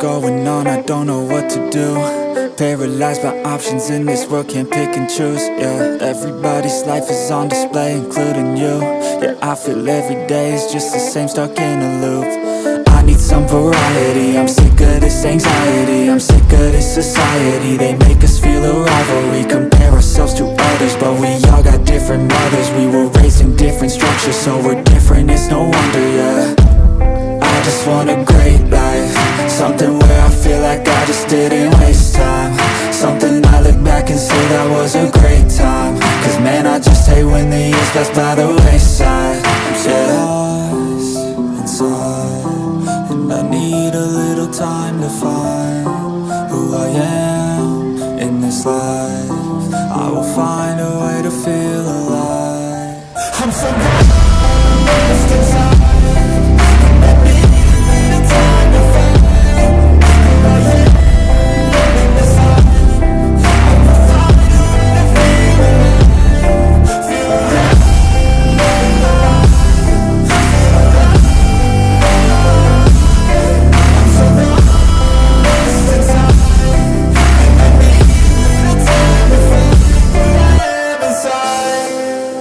going on, I don't know what to do. Paralyzed by options in this world, can't pick and choose Yeah, everybody's life is on display, including you. Yeah, I feel every day is just the same, stuck in a loop. I need some variety, I'm sick of this anxiety I'm sick of this society, they make us feel a the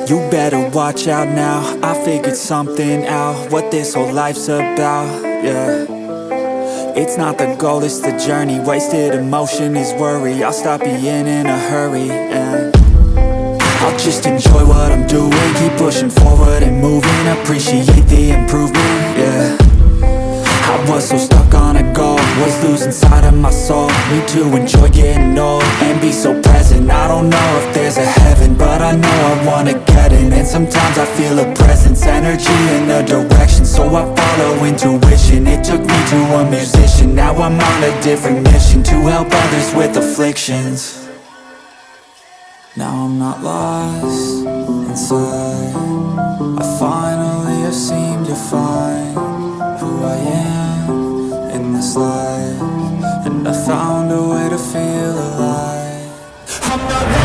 You better watch out now. I figured something out. What this whole life's about, yeah. It's not the goal, it's the journey. Wasted emotion is worry. I'll stop being in a hurry, and I'll just enjoy what I'm doing. Keep pushing forward and moving. Appreciate the improvement, yeah was so stuck on a goal. Was losing sight of my soul. Need to enjoy getting old And be so present. I don't know if there's a heaven But I know I wanna get in. And sometimes I feel a presence Energy in a direction. So I follow intuition. It took me to a musician. Now I'm on a different mission To help others with afflictions. Now I'm not lost inside. I finally have seemed to find this life And I found a way to feel alive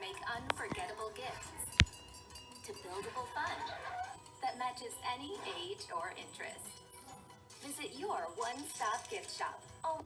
make unforgettable gifts to buildable fun that matches any age or interest. Visit your one stop gift shop. Oh.